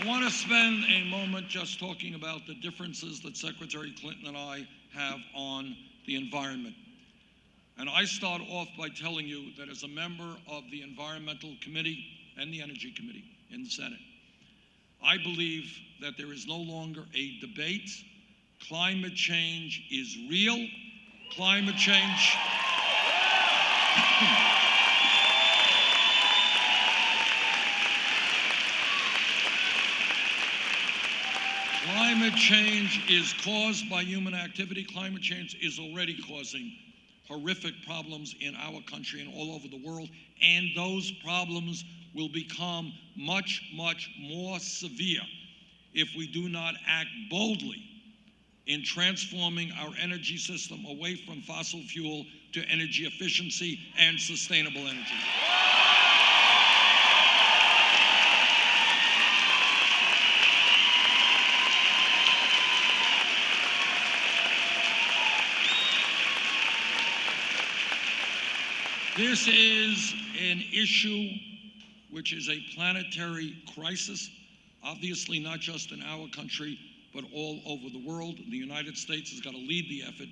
I want to spend a moment just talking about the differences that Secretary Clinton and I have on the environment. And I start off by telling you that as a member of the Environmental Committee and the Energy Committee in the Senate, I believe that there is no longer a debate. Climate change is real. Climate change. Climate change is caused by human activity. Climate change is already causing horrific problems in our country and all over the world, and those problems will become much, much more severe if we do not act boldly in transforming our energy system away from fossil fuel to energy efficiency and sustainable energy. This is an issue which is a planetary crisis, obviously not just in our country, but all over the world. The United States has got to lead the effort,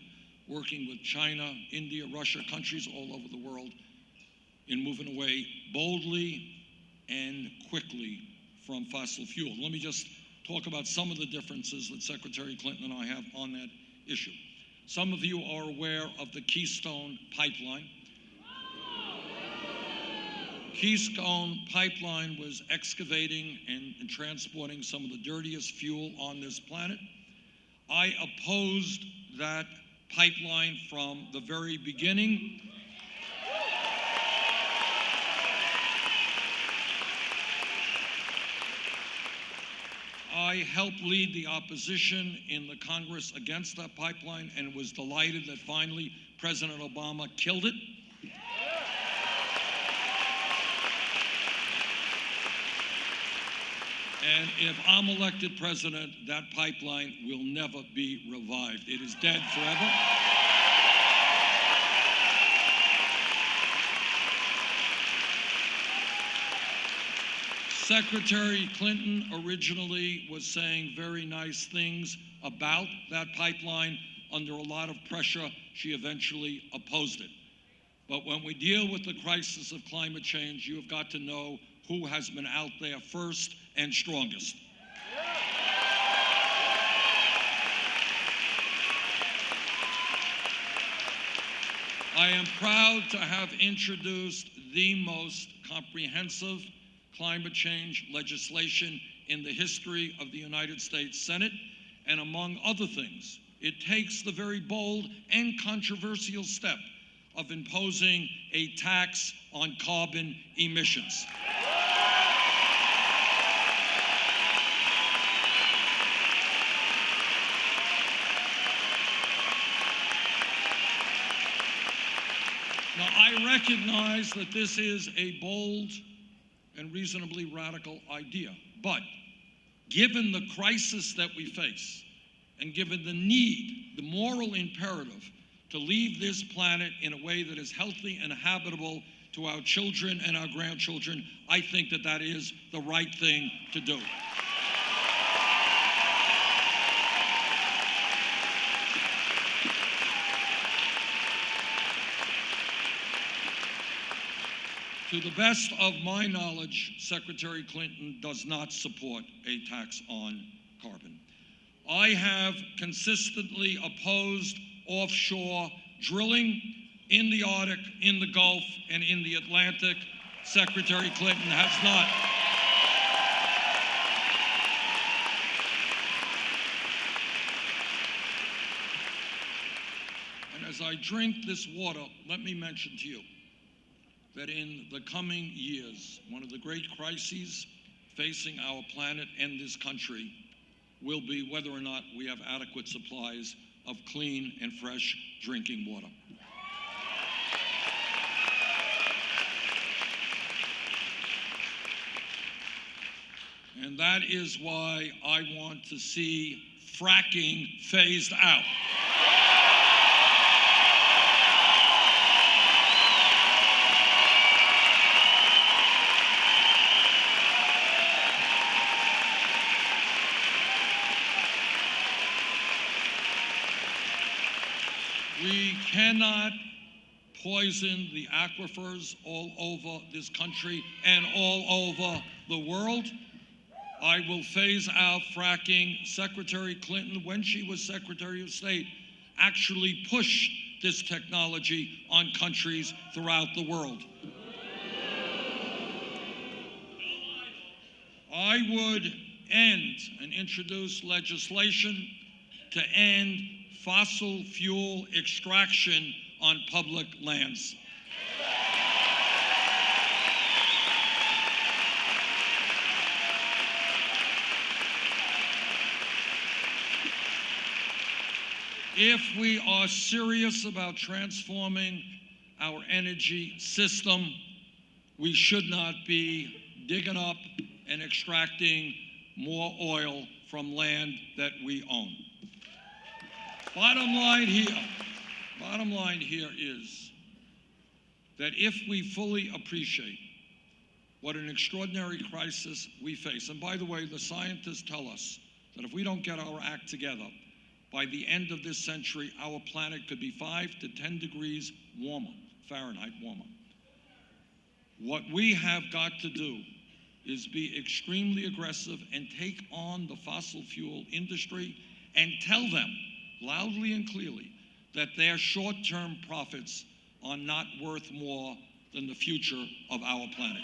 working with China, India, Russia, countries all over the world, in moving away boldly and quickly from fossil fuel. Let me just talk about some of the differences that Secretary Clinton and I have on that issue. Some of you are aware of the Keystone Pipeline. Keystone Pipeline was excavating and, and, transporting some of the dirtiest fuel on this planet. I opposed that pipeline from the very beginning. I helped lead the opposition in the Congress against that pipeline and was delighted that finally President Obama killed it. And if I'm elected president, that pipeline will never be revived. It is dead forever. Secretary Clinton originally was saying very nice things about that pipeline. Under a lot of pressure, she eventually opposed it. But when we deal with the crisis of climate change, you have got to know who has been out there first and strongest. I am proud to have introduced the most comprehensive climate change legislation in the history of the United States Senate. And among other things, it takes the very bold and controversial step of imposing a tax on carbon emissions. I recognize that this is a bold and reasonably radical idea, but given the crisis that we face, and given the need, the moral imperative to leave this planet in a way that is healthy and habitable to our children and our grandchildren, I think that that is the right thing to do. To the best of my knowledge, Secretary Clinton does not support a tax on carbon. I have consistently opposed offshore drilling in the Arctic, in the Gulf, and in the Atlantic. Secretary Clinton has not. And as I drink this water, let me mention to you that in the coming years, one of the great crises facing our planet and this country will be whether or not we have adequate supplies of clean and fresh drinking water. And that is why I want to see fracking phased out. We cannot poison the aquifers all over this country and all over the world. I will phase out fracking. Secretary Clinton, when she was Secretary of State, actually pushed this technology on countries throughout the world. I would end and introduce legislation to end fossil fuel extraction on public lands. If we are serious about transforming our energy system, we should not be digging up and extracting more oil from land that we own. Bottom line here, bottom line here is that if we fully appreciate what an extraordinary crisis we face, and by the way, the scientists tell us that if we don't get our act together, by the end of this century, our planet could be 5 to 10 degrees warmer, Fahrenheit warmer. What we have got to do is be extremely aggressive and take on the fossil fuel industry and tell them loudly and clearly that their short term profits are not worth more than the future of our planet.